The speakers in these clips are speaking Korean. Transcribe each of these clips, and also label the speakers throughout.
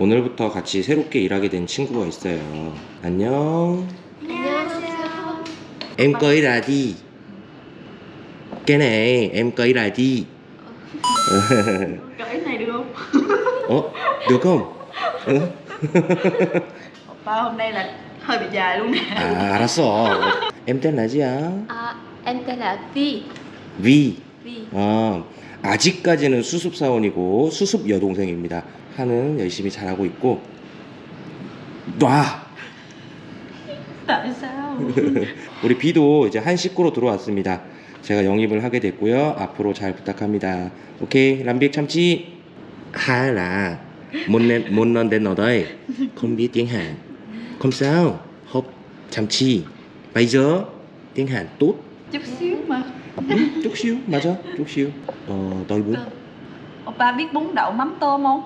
Speaker 1: 오늘부터 같이 새롭게 일하게 된 친구가 있어요. 안녕.
Speaker 2: 안녕하세요.
Speaker 1: Em cưới ra đi. Cái này em cưới ra đi.
Speaker 2: Cởi này được không?
Speaker 1: Ủa, được không? Ừ.
Speaker 2: Oppa hôm nay là hơi bị dài luôn nè.
Speaker 1: À, 알았어. Em tên là gì ạ?
Speaker 3: À, em tên là Vi
Speaker 1: Vi.
Speaker 3: Vi
Speaker 1: 어, 아직까지는 수습 사원이고 수습 여동생입니다. 하는 열심히 잘하고 있고 놔. 우리 비도 이제 한 식구로 들어왔습니다. 제가 영입을 하게 됐고요. 앞으로 잘 부탁합니다. 오케이, làm 참치. Tiếng Hàn. Không sao, học chăm chỉ. Bây giờ tiếng Hàn tốt.
Speaker 2: Chút xíu
Speaker 1: chút xíu. Mà sao? Chút xíu. Ờ tôi bún. Ờ.
Speaker 2: Ba biết bún đậu mắm tôm không?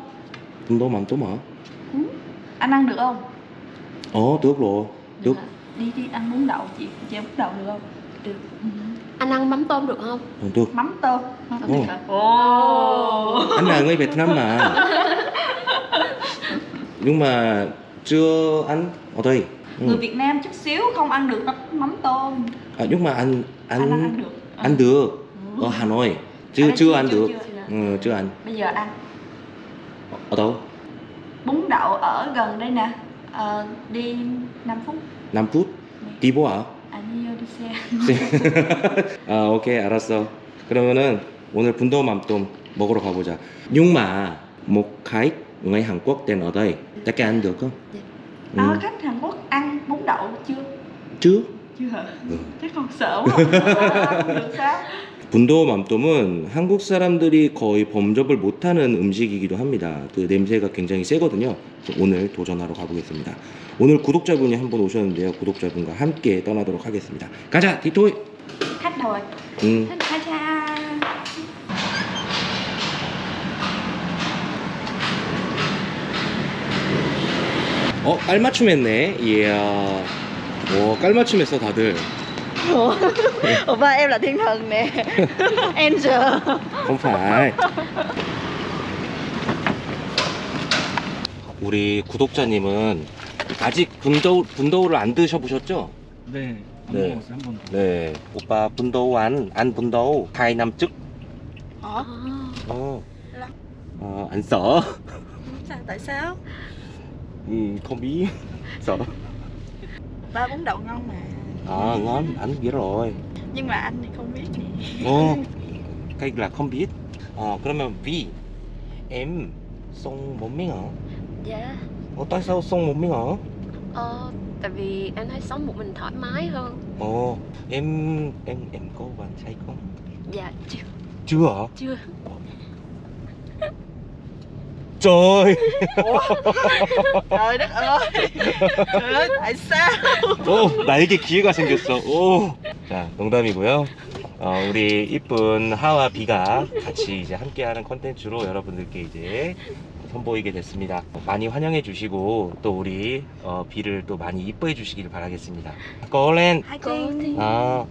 Speaker 1: Bún tôm mắm tôm hả? Ừ.
Speaker 2: anh ăn được không?
Speaker 1: Ồ tước rồi. Tước.
Speaker 2: đi đi ăn bún đậu. Chị chị bún đậu được không?
Speaker 3: Được.
Speaker 2: Ừ.
Speaker 3: Anh ăn mắm tôm được không?
Speaker 1: Ừ, được
Speaker 2: mắm tôm. Mắm tôm oh.
Speaker 1: Anh là người Việt Nam mà. Nhưng mà chưa ăn. Ở đây ừ.
Speaker 2: người Việt Nam chút xíu không ăn được mắm tôm.
Speaker 1: À, nhưng mà anh
Speaker 2: anh,
Speaker 1: anh
Speaker 2: ăn được
Speaker 1: ăn được
Speaker 2: Ừ.
Speaker 1: ở Hà Nội.
Speaker 2: Ở
Speaker 1: Chưa
Speaker 2: đây
Speaker 1: chưa ăn được.
Speaker 2: chưa.
Speaker 1: Ừ, chưa ăn.
Speaker 2: Bây giờ ăn.
Speaker 1: Ở đâu?
Speaker 2: Bún đậu ở gần đây nè. Ờ, đi 5 phút.
Speaker 1: 5 phút. đi bộ à?
Speaker 2: 아니요, đi xe.
Speaker 1: 아, 오케이, 알았어. 그러면은 오늘 분도 맘똠 먹으러 가보자. Nhưng mà một khách người Hàn Quốc tên ở đây, ta cái ăn được không?
Speaker 3: Dạ.
Speaker 1: Ừ.
Speaker 2: À, khách Hàn Quốc ăn bún đậu chưa?
Speaker 1: Chưa.
Speaker 2: Chắc sợ quá. Được sao?
Speaker 1: 분도 맘똠은 한국 사람들이 거의 범접을 못하는 음식이기도 합니다. 그 냄새가 굉장히 세거든요. 그래서 오늘 도전하러 가보겠습니다. 오늘 구독자분이 한 분 오셨는데요. 구독자분과 함께 떠나도록 하겠습니다. 가자, 디토이.
Speaker 2: Khách rồi.
Speaker 1: 음. 어, 깔맞춤 했네. 이야, 와, 깔맞춤했어 다들.
Speaker 2: Ủa, Oppa em là thiên thần nè. Angel.
Speaker 1: không phải. 우리 구독자님은 아직 분더우, 분더우를 안 드셔보셨죠?
Speaker 4: 네, 안
Speaker 1: 네.
Speaker 4: 먹었어요 한 번도.
Speaker 1: 네, 오빠 분더우 안, 안 năm trước.
Speaker 2: Hả?
Speaker 1: 어, 어, 안 써.
Speaker 2: Tại sao?
Speaker 1: 음, không biết. Sợ.
Speaker 2: Ba bún đậu ngon mà.
Speaker 1: À, ngon, anh biết rồi.
Speaker 2: Nhưng mà anh thì không biết nè.
Speaker 1: 어, cái là không biết. Ờ, 그러면 vì em sông một miếng hả?
Speaker 3: Dạ
Speaker 1: Ồ, tại sao sông một miếng hả?
Speaker 3: Ờ, tại vì anh thấy sống một mình thoải mái hơn
Speaker 1: Ồ, em em em có bạn trai không?
Speaker 3: Dạ chưa
Speaker 1: Chưa hả?
Speaker 3: Chưa
Speaker 1: Trời.
Speaker 2: Trời đất ơi. Trời ơi, tại sao?
Speaker 1: 오, 나에게 기회가 생겼어. 오. 자, 농담이고요. 어, 우리 이쁜 하와 비가 같이 이제 함께하는 컨텐츠로 여러분들께 이제 선보이게 됐습니다. 많이 환영해 주시고 또 우리 어, 비를 또 많이 이뻐해 주시길 바라겠습니다.
Speaker 2: tiên.
Speaker 3: thì
Speaker 1: 아.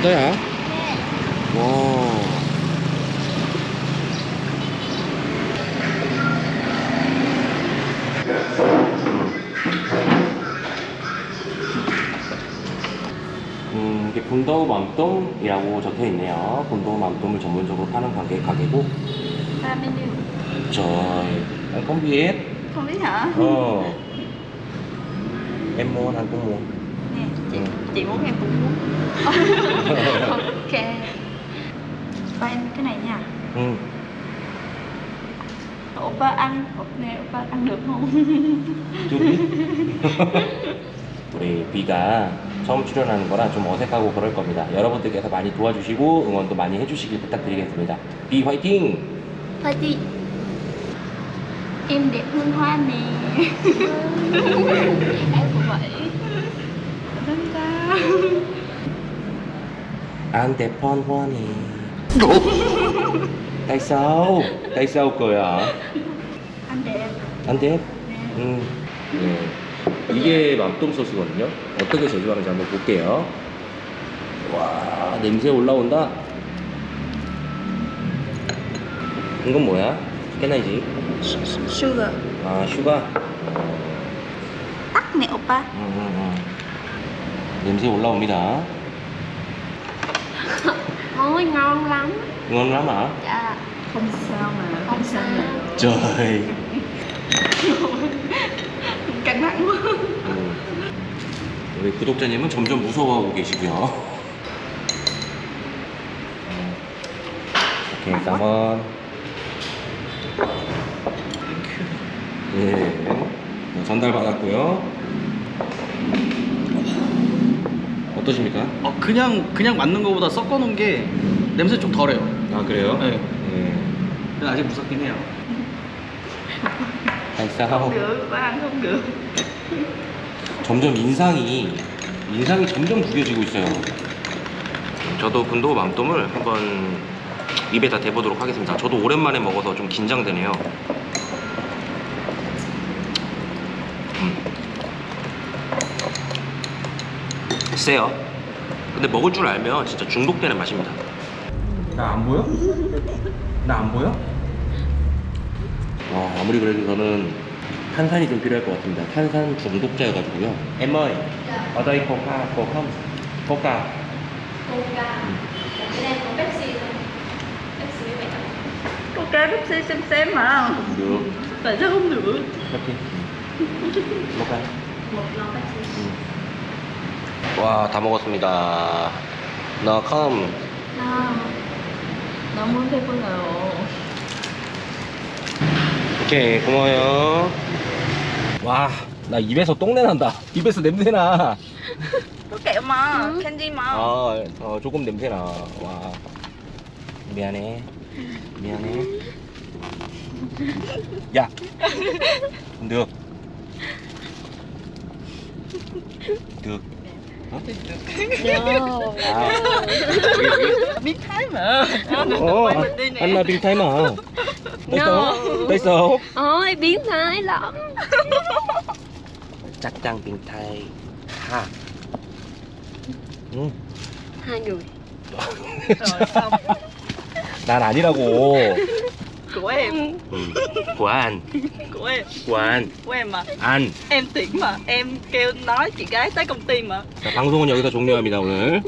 Speaker 1: 어디야? 와. 음, 이게 분더우 맘동이라고 적혀 있네요. 분더우 맘동을 전문적으로 파는 가게 가게고.
Speaker 2: Hả?
Speaker 1: Ờ. Em muốn, anh cũng muốn.
Speaker 2: Nè, chị,
Speaker 1: Ừ.
Speaker 2: chị muốn em cũng muốn.
Speaker 3: Ok
Speaker 2: Ba em cái này nha.
Speaker 1: 응.
Speaker 2: Oppa ăn, nè, Oppa ăn được không?
Speaker 1: 둘이? 우리 비가 처음 출연하는 거라 좀 어색하고 그럴 겁니다. 여러분들께서 많이 도와주시고 응원도 많이 해주시길 부탁드리겠습니다. 비 화이팅!
Speaker 2: Em đẹp hơn hoa nè.
Speaker 3: Em cũng vậy
Speaker 2: Đúng sao?
Speaker 1: An đẹp hơn hoa nè. Tại sao? Tại sao cười hả?
Speaker 2: Anh đẹp
Speaker 1: Anh đẹp?
Speaker 2: nè.
Speaker 1: 응. 네. 이게 맘동 소스거든요. 어떻게 제조하는지 한번 볼게요. 와, 냄새 올라온다. 이건 뭐야? 깨나이지?
Speaker 2: sugar
Speaker 1: 아, 슈가.
Speaker 2: nè oppa
Speaker 1: 음, 음, 음. 냄새 올라옵니다.
Speaker 3: Ôi ngon lắm
Speaker 1: ngon lắm hả?
Speaker 3: Dạ
Speaker 2: không sao mà
Speaker 3: Không sao
Speaker 1: trời
Speaker 2: căng thẳng quá
Speaker 1: 음. 우리 구독자님은 점점 무서워하고 계시고요. 음. 오케이, 깜원. 예, 네, 전달 받았고요. 어떠십니까?
Speaker 4: 어, 그냥 그냥 맞는 거보다 섞어 놓은 게 냄새 좀 덜해요.
Speaker 1: 아 그래요?
Speaker 4: 네.
Speaker 1: 예.
Speaker 4: 근데 아직 무섭긴 해요.
Speaker 2: được có ăn không được
Speaker 1: 점점 인상이 인상이 점점 구겨지고 있어요. 저도 군도 맘돔을 한번 입에다 대보도록 하겠습니다. 저도 오랜만에 먹어서 좀 긴장되네요. 음. 세요. 근데 먹을 줄 알면 진짜 중독되는 맛입니다. 나 안 보여? 나 안 보여? 어, 아무리 그래도 저는 탄산이 좀 필요할 것 같습니다. 탄산 중독자여가지고요. Ở đây coca, có không? Coca.
Speaker 3: Cái Pepsi
Speaker 2: coca xem xem mà
Speaker 1: Không được.
Speaker 2: tại sao không được
Speaker 1: Pepsi. Coca.
Speaker 3: Một lon Pepsi
Speaker 1: 와, 다 먹었습니다. 나 컴.
Speaker 2: à, 너무 배불러요
Speaker 1: 오케이, 고마워요. 와, 나 입에서 똥내 난다. 입에서 냄새 나.
Speaker 2: có kẹo mà
Speaker 3: Ừ.
Speaker 2: candy mà
Speaker 1: 아, 어, 조금 냄새 나. 와. 미안해. 미안해. 야. được. được.
Speaker 3: No
Speaker 1: À.
Speaker 2: biết thái mà
Speaker 1: Ồ,
Speaker 2: quay mình đi nè
Speaker 1: anh là biến thái mà. Tại
Speaker 3: No.
Speaker 1: sao? Tại sao?
Speaker 3: Ôi biến thái lắm
Speaker 1: chắc chắn biến thái. Ha. 응.
Speaker 3: Hai người
Speaker 2: rồi xong
Speaker 1: 난 아니라고.
Speaker 2: Của em
Speaker 1: 응. 관,
Speaker 2: của em
Speaker 1: 관,
Speaker 2: của em mà
Speaker 1: 안.
Speaker 2: em tiễn mà em kêu nói chị gái tới công ty mà
Speaker 1: 자, 방송은 여기서 종료합니다 오늘.